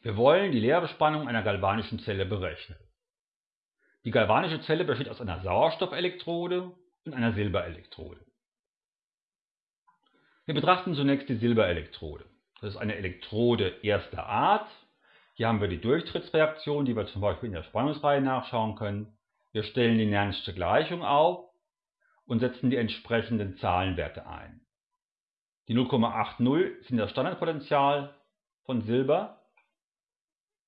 Wir wollen die Leerspannung einer galvanischen Zelle berechnen. Die galvanische Zelle besteht aus einer Sauerstoffelektrode und einer Silberelektrode. Wir betrachten zunächst die Silberelektrode. Das ist eine Elektrode erster Art. Hier haben wir die Durchtrittsreaktion, die wir zum Beispiel in der Spannungsreihe nachschauen können. Wir stellen die Nernsche Gleichung auf und setzen die entsprechenden Zahlenwerte ein. Die 0,80 sind das Standardpotential von Silber.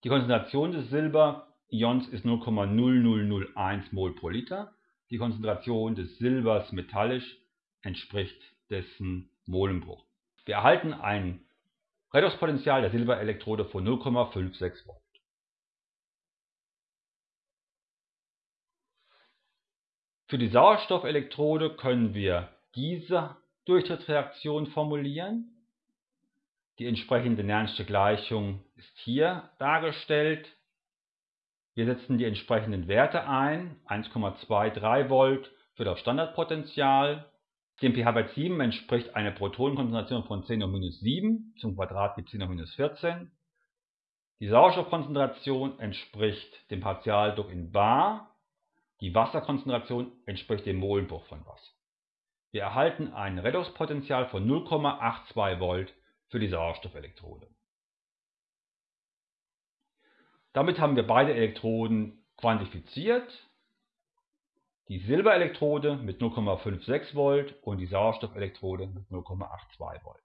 Die Konzentration des Silberions ist 0,0001 mol pro Liter. Die Konzentration des Silbers metallisch entspricht dessen Molenbruch. Wir erhalten ein Redoxpotential der Silberelektrode von 0,56 Volt. Für die Sauerstoffelektrode können wir diese Durchtrittsreaktion formulieren. Die entsprechende Nernste Gleichung ist hier dargestellt. Wir setzen die entsprechenden Werte ein, 1,23 Volt für das Standardpotential. Dem pH Wert 7 entspricht eine Protonenkonzentration von 10 hoch minus 7, zum Quadrat gibt 10 hoch minus 14. Die Sauerstoffkonzentration entspricht dem Partialdruck in bar, die Wasserkonzentration entspricht dem Molenbruch von Wasser. Wir erhalten ein Redoxpotential von 0,82 Volt für die Sauerstoffelektrode. Damit haben wir beide Elektroden quantifiziert. Die Silberelektrode mit 0,56 Volt und die Sauerstoffelektrode mit 0,82 Volt.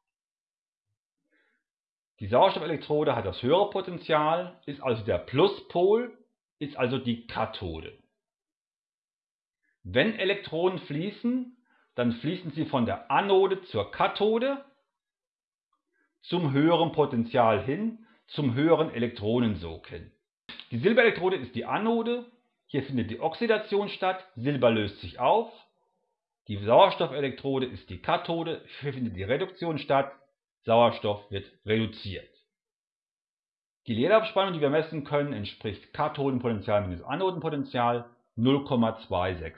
Die Sauerstoffelektrode hat das höhere Potential, ist also der Pluspol, ist also die Kathode. Wenn Elektronen fließen, dann fließen sie von der Anode zur Kathode zum höheren Potential hin, zum höheren Elektronensog hin. Die Silberelektrode ist die Anode, hier findet die Oxidation statt, Silber löst sich auf. Die Sauerstoffelektrode ist die Kathode, hier findet die Reduktion statt, Sauerstoff wird reduziert. Die Leerlaufspannung, die wir messen können, entspricht Kathodenpotential minus Anodenpotential 0,26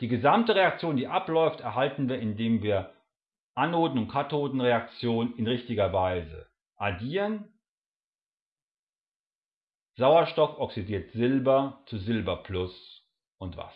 die gesamte Reaktion, die abläuft, erhalten wir, indem wir Anoden- und Kathodenreaktionen in richtiger Weise addieren. Sauerstoff oxidiert Silber zu Silber plus und Wasser.